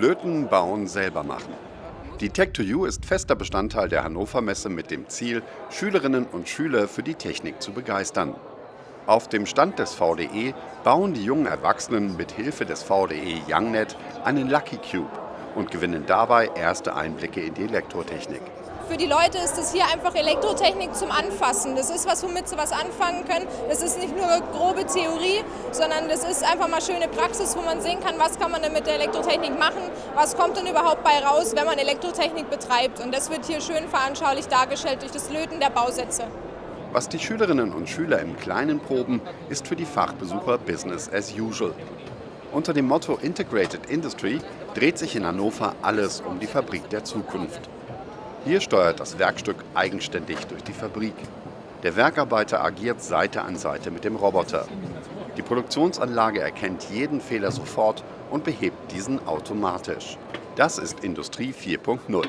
Löten, bauen, selber machen. Die Tech2U ist fester Bestandteil der Hannover Messe mit dem Ziel, Schülerinnen und Schüler für die Technik zu begeistern. Auf dem Stand des VDE bauen die jungen Erwachsenen mit Hilfe des VDE YoungNet einen Lucky Cube und gewinnen dabei erste Einblicke in die Elektrotechnik. Für die Leute ist es hier einfach Elektrotechnik zum Anfassen. Das ist was, womit sie was anfangen können. Das ist nicht nur grobe Theorie, sondern das ist einfach mal schöne Praxis, wo man sehen kann, was kann man denn mit der Elektrotechnik machen, was kommt denn überhaupt bei raus, wenn man Elektrotechnik betreibt. Und das wird hier schön veranschaulich dargestellt durch das Löten der Bausätze. Was die Schülerinnen und Schüler im Kleinen proben, ist für die Fachbesucher Business as usual. Unter dem Motto Integrated Industry dreht sich in Hannover alles um die Fabrik der Zukunft. Hier steuert das Werkstück eigenständig durch die Fabrik. Der Werkarbeiter agiert Seite an Seite mit dem Roboter. Die Produktionsanlage erkennt jeden Fehler sofort und behebt diesen automatisch. Das ist Industrie 4.0.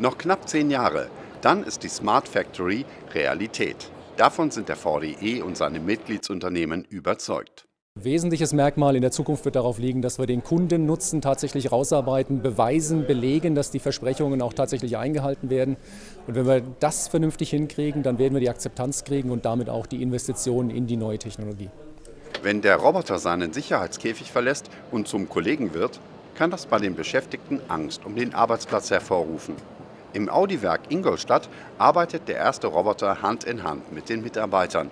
Noch knapp zehn Jahre, dann ist die Smart Factory Realität. Davon sind der VDE und seine Mitgliedsunternehmen überzeugt. Wesentliches Merkmal in der Zukunft wird darauf liegen, dass wir den Kundennutzen tatsächlich rausarbeiten, beweisen, belegen, dass die Versprechungen auch tatsächlich eingehalten werden. Und wenn wir das vernünftig hinkriegen, dann werden wir die Akzeptanz kriegen und damit auch die Investitionen in die neue Technologie. Wenn der Roboter seinen Sicherheitskäfig verlässt und zum Kollegen wird, kann das bei den Beschäftigten Angst um den Arbeitsplatz hervorrufen. Im Audi-Werk Ingolstadt arbeitet der erste Roboter Hand in Hand mit den Mitarbeitern.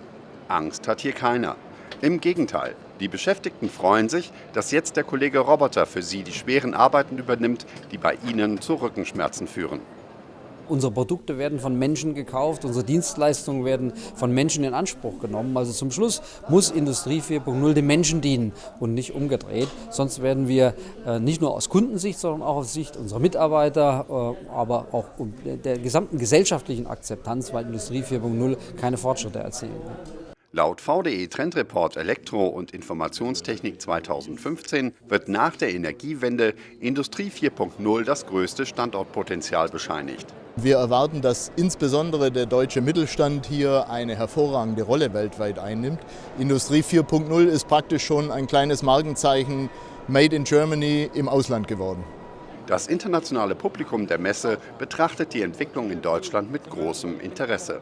Angst hat hier keiner. Im Gegenteil, die Beschäftigten freuen sich, dass jetzt der Kollege Roboter für sie die schweren Arbeiten übernimmt, die bei ihnen zu Rückenschmerzen führen. Unsere Produkte werden von Menschen gekauft, unsere Dienstleistungen werden von Menschen in Anspruch genommen. Also zum Schluss muss Industrie 4.0 dem Menschen dienen und nicht umgedreht. Sonst werden wir äh, nicht nur aus Kundensicht, sondern auch aus Sicht unserer Mitarbeiter, äh, aber auch der gesamten gesellschaftlichen Akzeptanz, weil Industrie 4.0 keine Fortschritte erzielen wird. Laut VDE Trendreport Elektro- und Informationstechnik 2015 wird nach der Energiewende Industrie 4.0 das größte Standortpotenzial bescheinigt. Wir erwarten, dass insbesondere der deutsche Mittelstand hier eine hervorragende Rolle weltweit einnimmt. Industrie 4.0 ist praktisch schon ein kleines Markenzeichen Made in Germany im Ausland geworden. Das internationale Publikum der Messe betrachtet die Entwicklung in Deutschland mit großem Interesse.